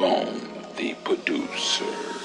Bone the producer.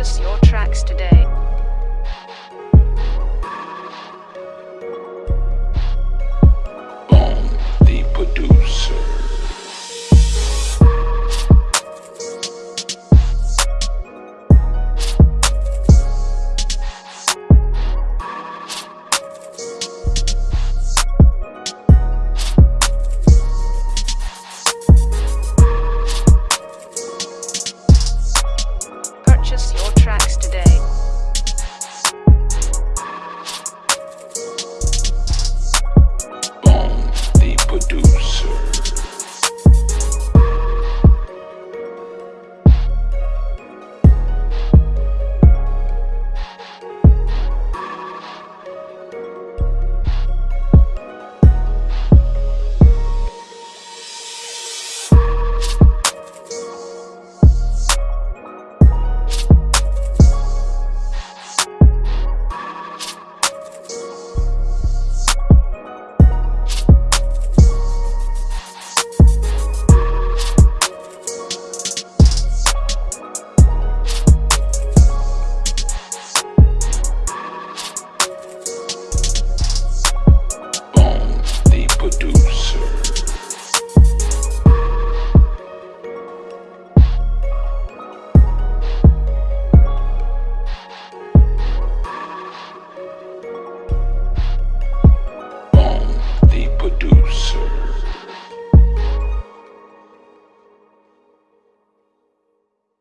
Purchase your tracks today.